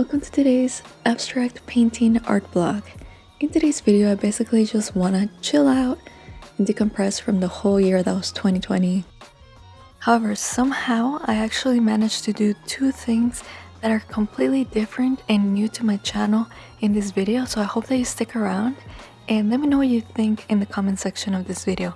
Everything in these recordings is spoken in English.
Welcome to today's abstract painting art blog. In today's video, I basically just want to chill out and decompress from the whole year that was 2020. However, somehow I actually managed to do two things that are completely different and new to my channel in this video, so I hope that you stick around and let me know what you think in the comment section of this video.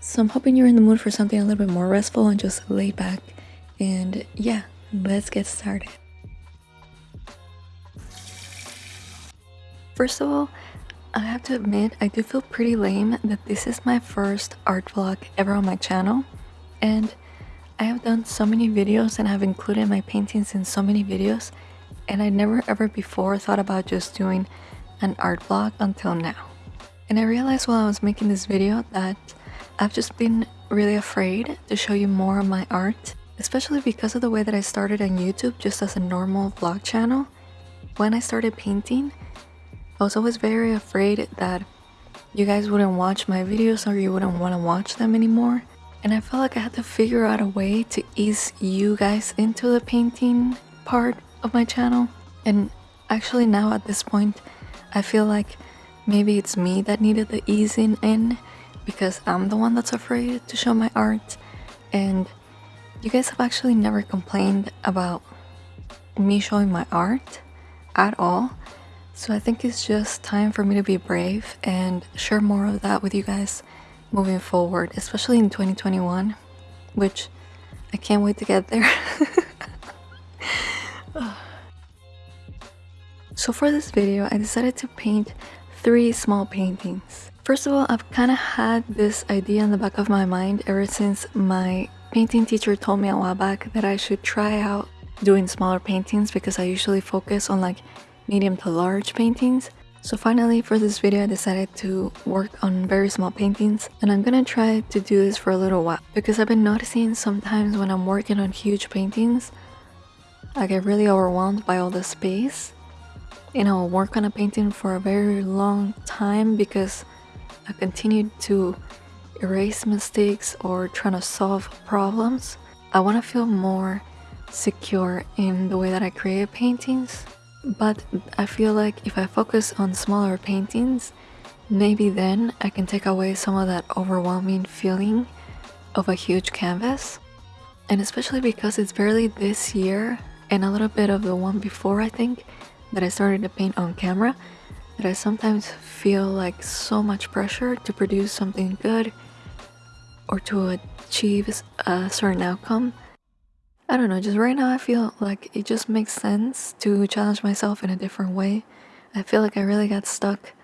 So I'm hoping you're in the mood for something a little bit more restful and just lay back and yeah, let's get started. First of all, I have to admit I do feel pretty lame that this is my first art vlog ever on my channel and I have done so many videos and I've included my paintings in so many videos and I never ever before thought about just doing an art vlog until now. And I realized while I was making this video that I've just been really afraid to show you more of my art especially because of the way that I started on YouTube just as a normal vlog channel. When I started painting, I was always very afraid that you guys wouldn't watch my videos or you wouldn't want to watch them anymore. And I felt like I had to figure out a way to ease you guys into the painting part of my channel. And actually now at this point, I feel like maybe it's me that needed the easing in because I'm the one that's afraid to show my art and you guys have actually never complained about me showing my art at all. So I think it's just time for me to be brave and share more of that with you guys moving forward, especially in 2021, which I can't wait to get there. so for this video, I decided to paint three small paintings. First of all, I've kind of had this idea in the back of my mind ever since my painting teacher told me a while back that I should try out doing smaller paintings because I usually focus on like medium to large paintings. So finally for this video I decided to work on very small paintings and I'm gonna try to do this for a little while because I've been noticing sometimes when I'm working on huge paintings I get really overwhelmed by all the space and I'll work on a painting for a very long time because I continue to erase mistakes or trying to solve problems. I want to feel more secure in the way that I create paintings. But I feel like if I focus on smaller paintings, maybe then I can take away some of that overwhelming feeling of a huge canvas. And especially because it's barely this year and a little bit of the one before I think that I started to paint on camera that I sometimes feel like so much pressure to produce something good or to achieve a certain outcome. I don't know, just right now I feel like it just makes sense to challenge myself in a different way. I feel like I really got stuck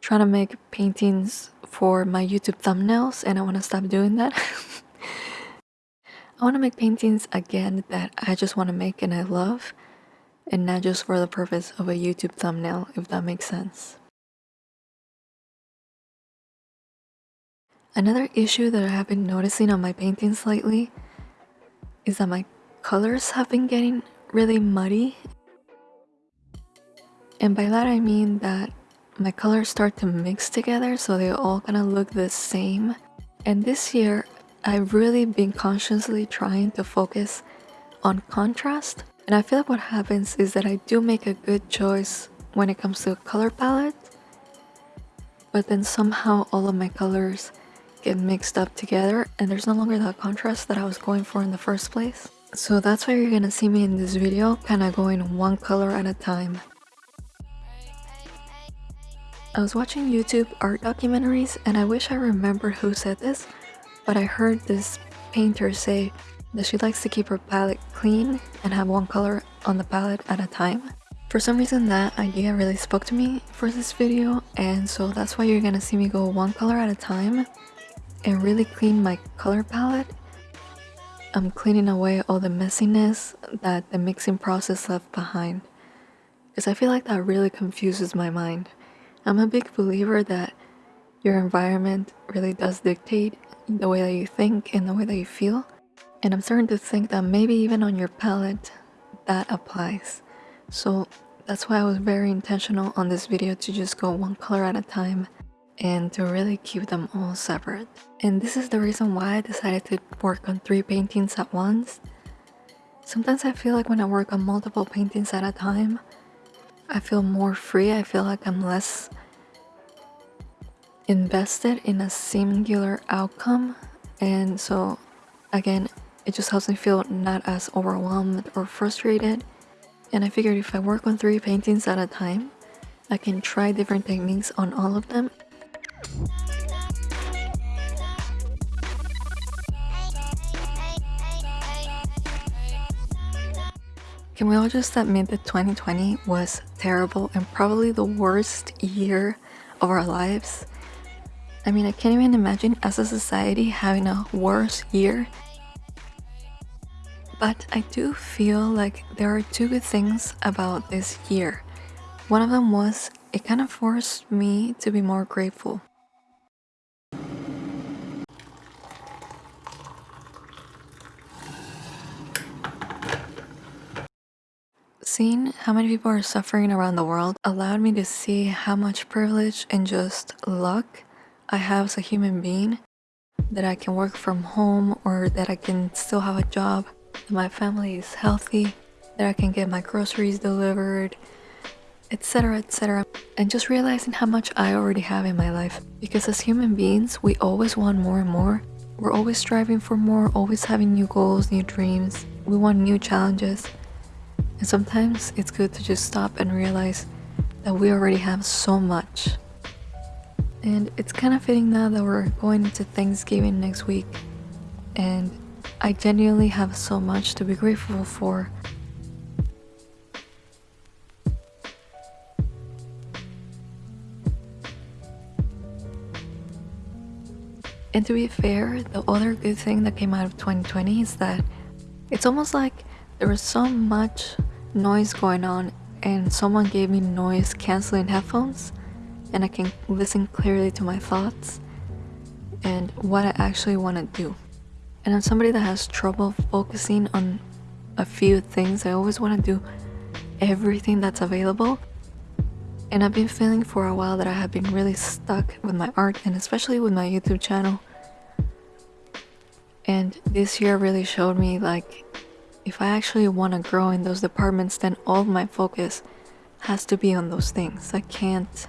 trying to make paintings for my YouTube thumbnails and I want to stop doing that. I want to make paintings again that I just want to make and I love and not just for the purpose of a YouTube thumbnail if that makes sense. Another issue that I have been noticing on my paintings lately is that my colors have been getting really muddy. And by that I mean that my colors start to mix together so they all kind of look the same. And this year, I've really been consciously trying to focus on contrast. And I feel like what happens is that I do make a good choice when it comes to a color palette. But then somehow all of my colors get mixed up together and there's no longer that contrast that I was going for in the first place. So that's why you're gonna see me in this video kind of going one color at a time. I was watching YouTube art documentaries and I wish I remembered who said this, but I heard this painter say that she likes to keep her palette clean and have one color on the palette at a time. For some reason that idea really spoke to me for this video and so that's why you're gonna see me go one color at a time and really clean my color palette. I'm cleaning away all the messiness that the mixing process left behind because I feel like that really confuses my mind. I'm a big believer that your environment really does dictate the way that you think and the way that you feel. And I'm starting to think that maybe even on your palette that applies. So that's why I was very intentional on this video to just go one color at a time and to really keep them all separate. And this is the reason why I decided to work on three paintings at once. Sometimes I feel like when I work on multiple paintings at a time, I feel more free. I feel like I'm less invested in a singular outcome. And so, again, it just helps me feel not as overwhelmed or frustrated. And I figured if I work on three paintings at a time, I can try different techniques on all of them. Can we all just admit that 2020 was terrible and probably the worst year of our lives? I mean, I can't even imagine as a society having a worse year. But I do feel like there are two good things about this year. One of them was it kind of forced me to be more grateful. How many people are suffering around the world allowed me to see how much privilege and just luck I have as a human being. That I can work from home or that I can still have a job, that my family is healthy, that I can get my groceries delivered, etc. etc. And just realizing how much I already have in my life. Because as human beings, we always want more and more. We're always striving for more, always having new goals, new dreams. We want new challenges. And sometimes it's good to just stop and realize that we already have so much. And it's kind of fitting now that we're going into Thanksgiving next week. And I genuinely have so much to be grateful for. And to be fair, the other good thing that came out of 2020 is that it's almost like there was so much noise going on and someone gave me noise cancelling headphones and I can listen clearly to my thoughts and what I actually want to do. And I'm somebody that has trouble focusing on a few things. I always want to do everything that's available. And I've been feeling for a while that I have been really stuck with my art and especially with my YouTube channel. And this year really showed me like if I actually want to grow in those departments, then all my focus has to be on those things. I can't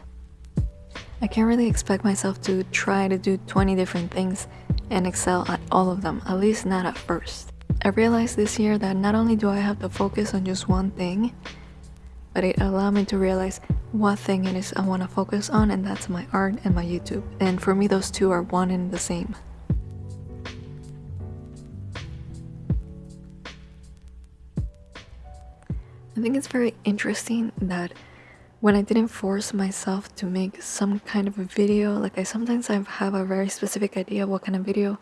I can't really expect myself to try to do 20 different things and excel at all of them, at least not at first. I realized this year that not only do I have to focus on just one thing, but it allowed me to realize what thing it is I want to focus on and that's my art and my YouTube. And for me those two are one and the same. I think it's very interesting that when I didn't force myself to make some kind of a video, like I sometimes I have a very specific idea what kind of video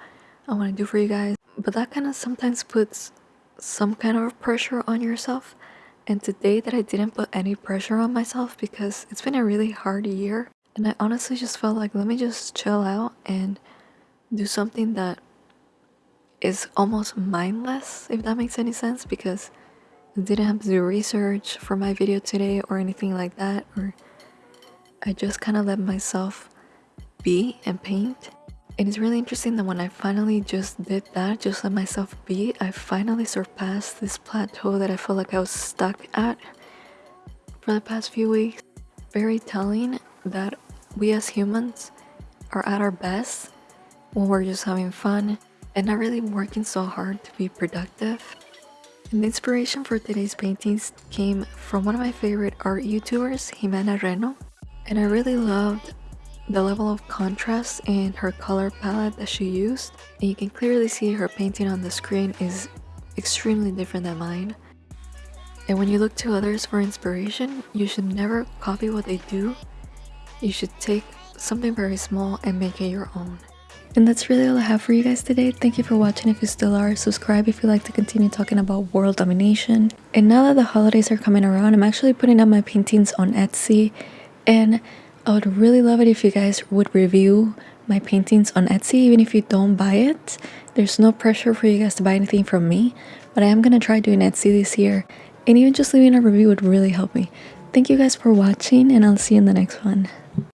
I want to do for you guys, but that kind of sometimes puts some kind of pressure on yourself. And today that I didn't put any pressure on myself because it's been a really hard year and I honestly just felt like let me just chill out and do something that is almost mindless if that makes any sense because didn't have to do research for my video today or anything like that or I just kind of let myself be and paint. And it's really interesting that when I finally just did that just let myself be I finally surpassed this plateau that I felt like I was stuck at for the past few weeks. Very telling that we as humans are at our best when we're just having fun and not really working so hard to be productive the inspiration for today's paintings came from one of my favorite art YouTubers, Jimena Reno. And I really loved the level of contrast in her color palette that she used. And you can clearly see her painting on the screen is extremely different than mine. And when you look to others for inspiration, you should never copy what they do. You should take something very small and make it your own. And that's really all I have for you guys today. Thank you for watching if you still are. Subscribe if you like to continue talking about world domination. And now that the holidays are coming around, I'm actually putting up my paintings on Etsy. And I would really love it if you guys would review my paintings on Etsy, even if you don't buy it. There's no pressure for you guys to buy anything from me, but I am going to try doing Etsy this year. And even just leaving a review would really help me. Thank you guys for watching, and I'll see you in the next one.